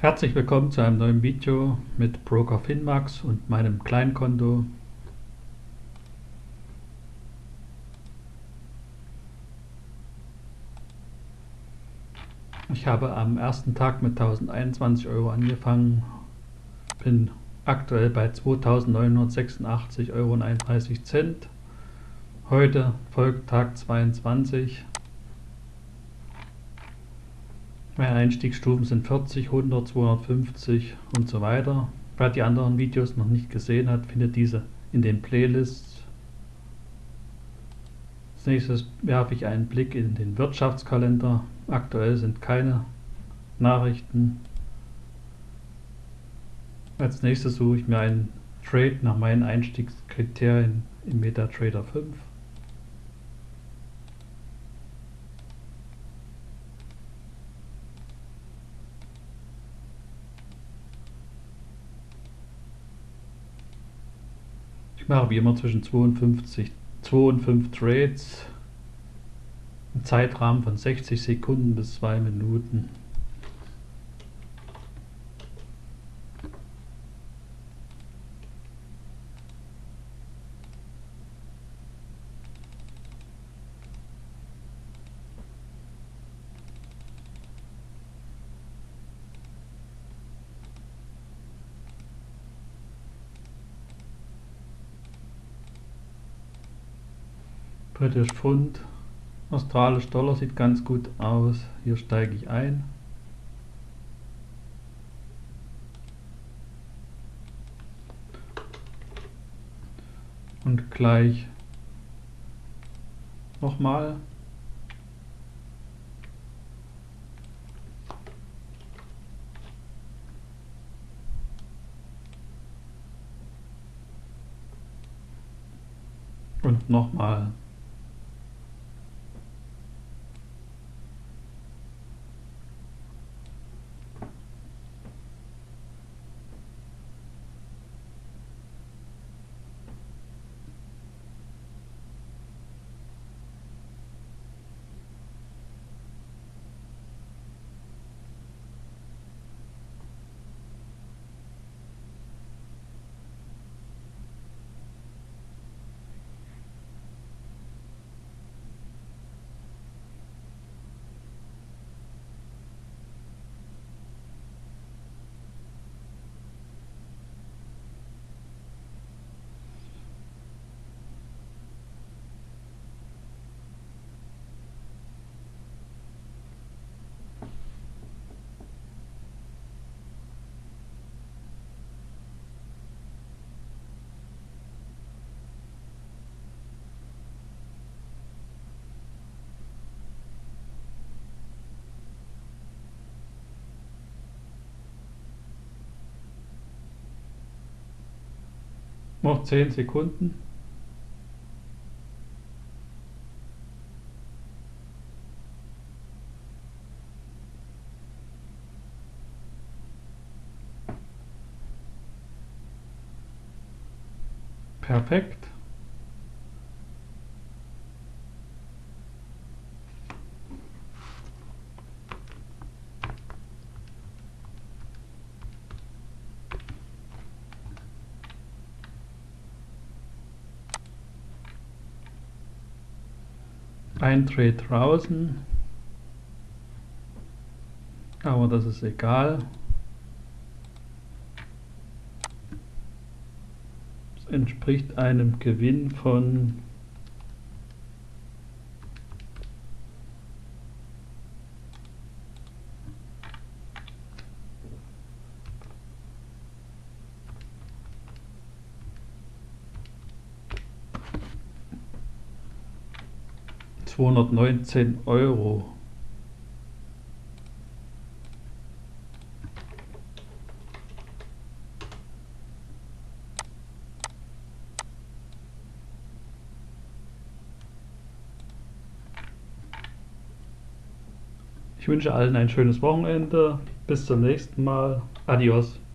Herzlich willkommen zu einem neuen Video mit Broker Finmax und meinem Kleinkonto. Ich habe am ersten Tag mit 1021 Euro angefangen, bin aktuell bei 2986,31 Euro. Heute folgt Tag 22 Einstiegsstufen sind 40, 100, 250 und so weiter. Wer die anderen Videos noch nicht gesehen hat, findet diese in den Playlists. Als nächstes werfe ich einen Blick in den Wirtschaftskalender. Aktuell sind keine Nachrichten. Als nächstes suche ich mir einen Trade nach meinen Einstiegskriterien im MetaTrader 5. mache wie immer zwischen 52, 2 und 5 Trades im Zeitrahmen von 60 Sekunden bis 2 Minuten. British Pfund, Australisch Dollar sieht ganz gut aus. Hier steige ich ein. Und gleich nochmal. Und nochmal. Noch 10 Sekunden. Perfekt. Ein Trade draußen, aber das ist egal. Es entspricht einem Gewinn von zweihundertneunzehn Euro. Ich wünsche allen ein schönes Wochenende. Bis zum nächsten Mal. Adios.